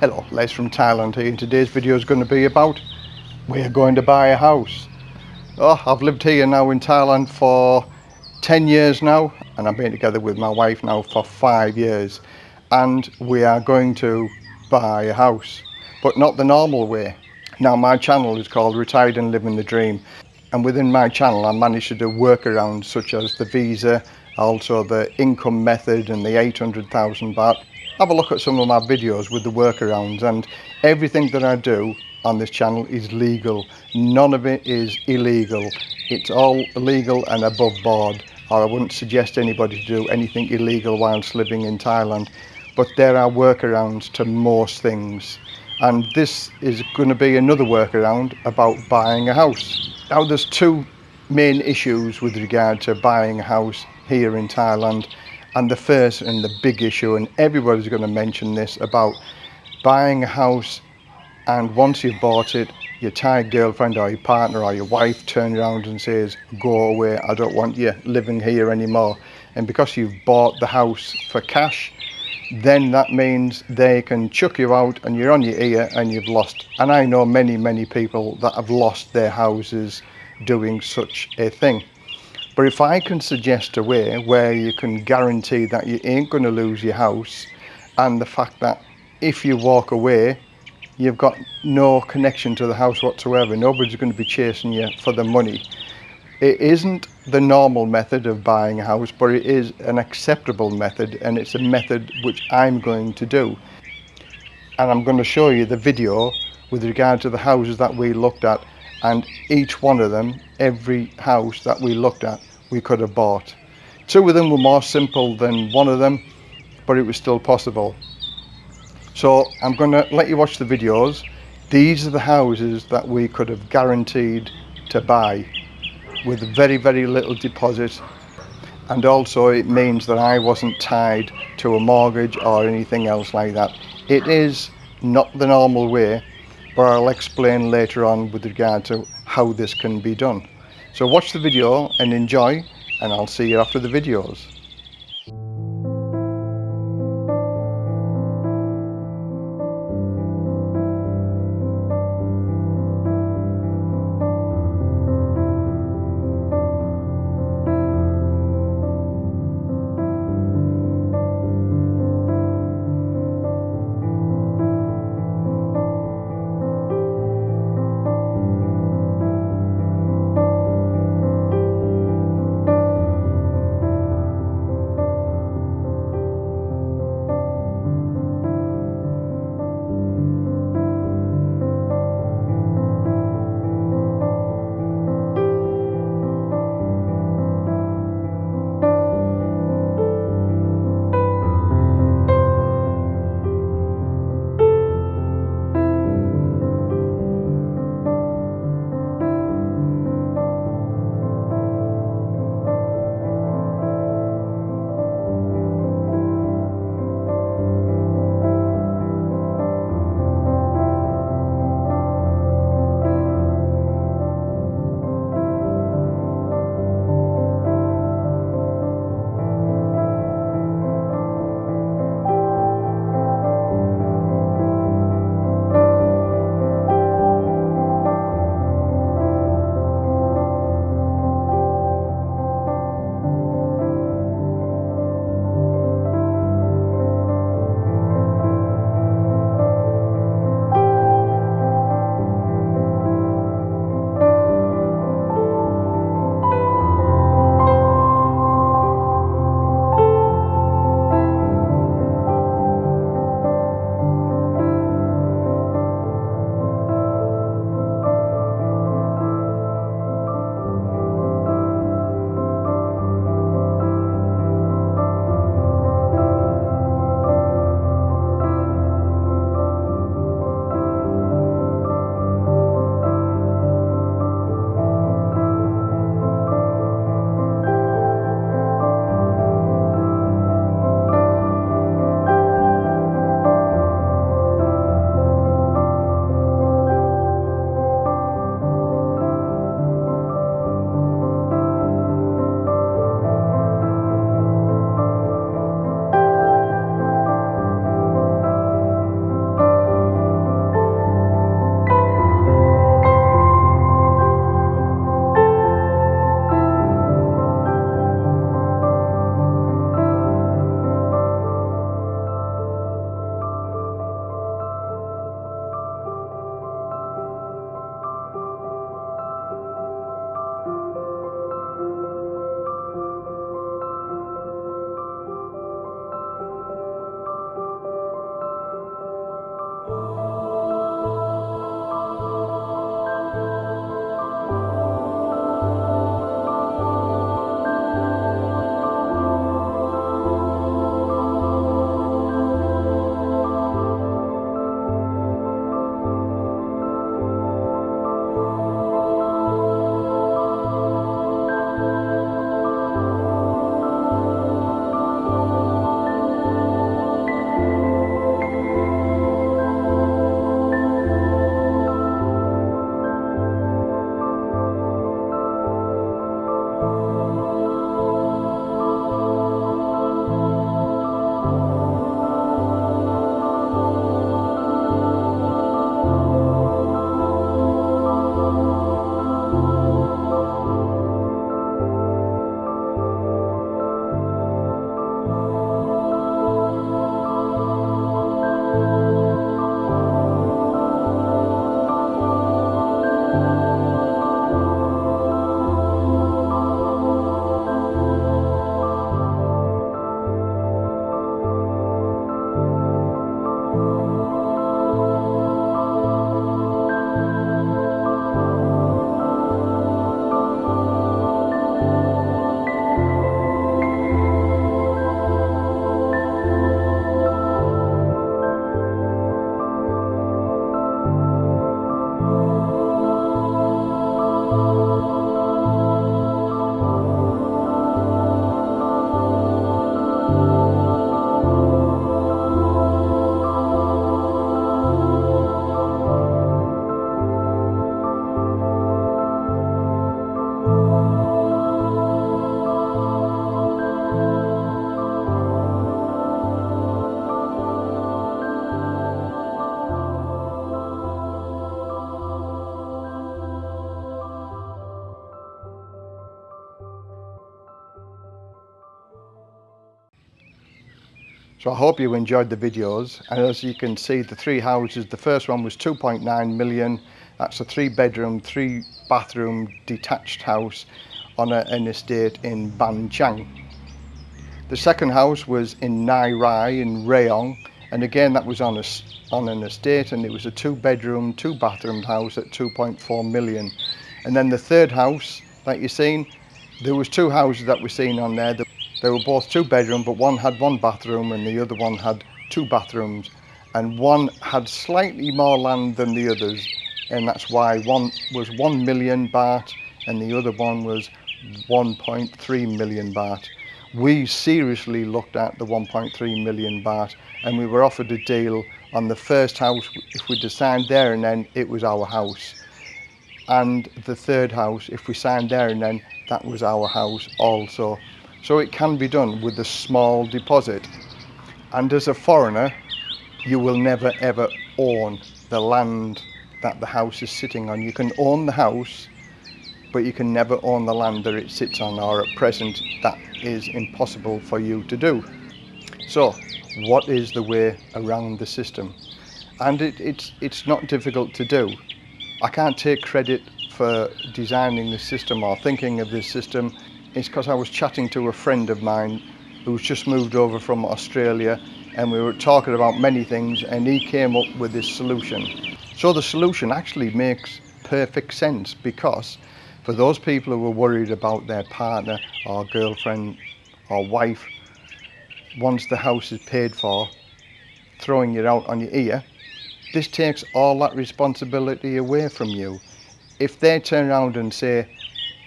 Hello, Les from Thailand here and today's video is going to be about we're going to buy a house. Oh, I've lived here now in Thailand for 10 years now and I've been together with my wife now for five years and we are going to buy a house but not the normal way. Now my channel is called Retired and Living the Dream and within my channel I managed to do workarounds such as the visa, also the income method and the 800,000 baht have a look at some of my videos with the workarounds and everything that I do on this channel is legal. None of it is illegal. It's all legal and above board or I wouldn't suggest anybody to do anything illegal whilst living in Thailand. But there are workarounds to most things. And this is going to be another workaround about buying a house. Now there's two main issues with regard to buying a house here in Thailand and the first and the big issue and everybody's going to mention this about buying a house and once you've bought it your Thai girlfriend or your partner or your wife turns around and says go away I don't want you living here anymore. And because you've bought the house for cash then that means they can chuck you out and you're on your ear and you've lost. And I know many many people that have lost their houses doing such a thing but if I can suggest a way where you can guarantee that you ain't going to lose your house and the fact that if you walk away, you've got no connection to the house whatsoever. Nobody's going to be chasing you for the money. It isn't the normal method of buying a house, but it is an acceptable method and it's a method which I'm going to do. And I'm going to show you the video with regard to the houses that we looked at and each one of them, every house that we looked at, we could have bought. Two of them were more simple than one of them, but it was still possible. So I'm going to let you watch the videos. These are the houses that we could have guaranteed to buy with very, very little deposit. And also it means that I wasn't tied to a mortgage or anything else like that. It is not the normal way, but I'll explain later on with regard to how this can be done. So watch the video and enjoy and I'll see you after the videos. So I hope you enjoyed the videos and as you can see the three houses, the first one was 2.9 million, that's a three bedroom, three bathroom detached house on a, an estate in Ban Chang. The second house was in Nai Rai in Rayong and again that was on a, on an estate and it was a two bedroom, two bathroom house at 2.4 million. And then the third house that you've seen, there was two houses that we're seeing on there. They were both two bedroom, but one had one bathroom and the other one had two bathrooms. And one had slightly more land than the others. And that's why one was 1 million baht and the other one was 1.3 million baht. We seriously looked at the 1.3 million baht and we were offered a deal on the first house. If we signed there and then it was our house. And the third house, if we signed there and then that was our house also. So it can be done with a small deposit. And as a foreigner, you will never ever own the land that the house is sitting on. You can own the house, but you can never own the land that it sits on, or at present, that is impossible for you to do. So, what is the way around the system? And it, it's, it's not difficult to do. I can't take credit for designing the system or thinking of this system is because I was chatting to a friend of mine who's just moved over from Australia and we were talking about many things and he came up with this solution. So the solution actually makes perfect sense because for those people who are worried about their partner or girlfriend or wife, once the house is paid for, throwing it out on your ear, this takes all that responsibility away from you. If they turn around and say,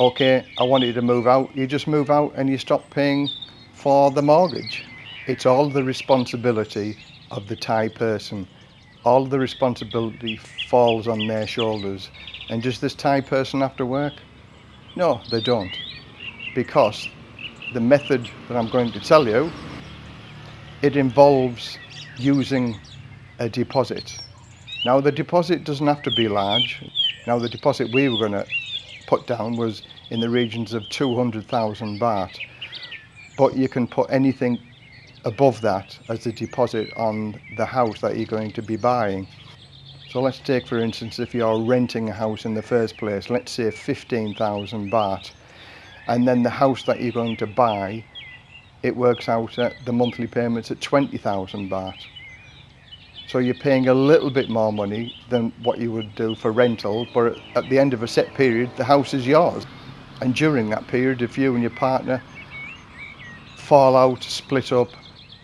okay, I want you to move out, you just move out and you stop paying for the mortgage. It's all the responsibility of the Thai person. All the responsibility falls on their shoulders. And does this Thai person have to work? No, they don't. Because the method that I'm going to tell you, it involves using a deposit. Now the deposit doesn't have to be large. Now the deposit we were going to put down was in the regions of 200,000 baht. But you can put anything above that as a deposit on the house that you're going to be buying. So let's take for instance if you're renting a house in the first place, let's say 15,000 baht and then the house that you're going to buy it works out at the monthly payments at 20,000 baht. So you're paying a little bit more money than what you would do for rental, but at the end of a set period, the house is yours. And during that period, if you and your partner fall out, split up,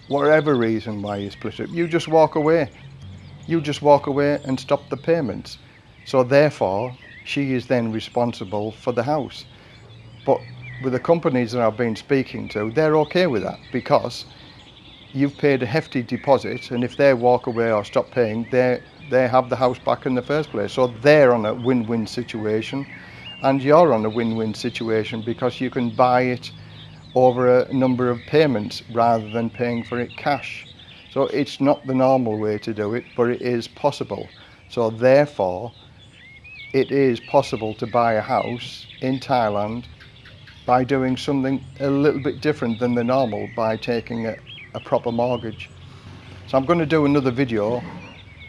whatever reason why you split up, you just walk away. You just walk away and stop the payments. So therefore, she is then responsible for the house. But with the companies that I've been speaking to, they're okay with that because you've paid a hefty deposit and if they walk away or stop paying they they have the house back in the first place. So they're on a win-win situation and you're on a win-win situation because you can buy it over a number of payments rather than paying for it cash. So it's not the normal way to do it but it is possible. So therefore it is possible to buy a house in Thailand by doing something a little bit different than the normal by taking a, a proper mortgage. So I'm going to do another video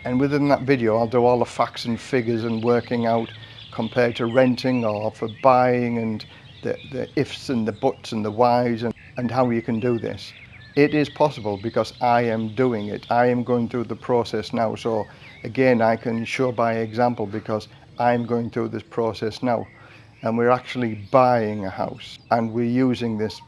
and within that video I'll do all the facts and figures and working out compared to renting or for buying and the, the ifs and the buts and the whys and, and how you can do this. It is possible because I am doing it. I am going through the process now. So again, I can show by example because I'm going through this process now and we're actually buying a house and we're using this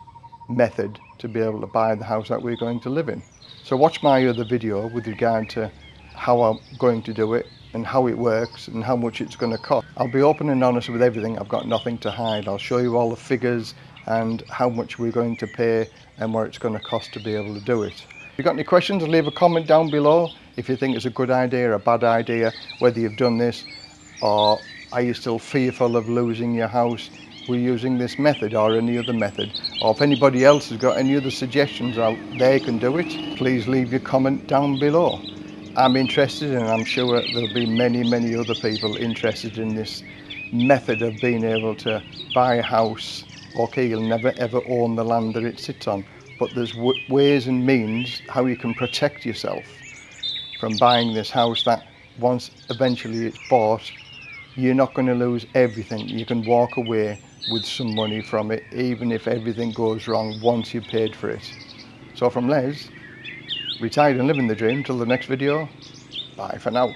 method to be able to buy the house that we're going to live in. So watch my other video with regard to how I'm going to do it and how it works and how much it's going to cost. I'll be open and honest with everything. I've got nothing to hide. I'll show you all the figures and how much we're going to pay and what it's going to cost to be able to do it. If you've got any questions, leave a comment down below if you think it's a good idea or a bad idea, whether you've done this or are you still fearful of losing your house we're using this method or any other method. Or if anybody else has got any other suggestions how they can do it please leave your comment down below. I'm interested and I'm sure there'll be many many other people interested in this method of being able to buy a house. Okay you'll never ever own the land that it sits on. But there's ways and means how you can protect yourself from buying this house that once eventually it's bought, you're not going to lose everything. You can walk away with some money from it, even if everything goes wrong once you've paid for it. So from Les, retired and living the dream, till the next video, bye for now.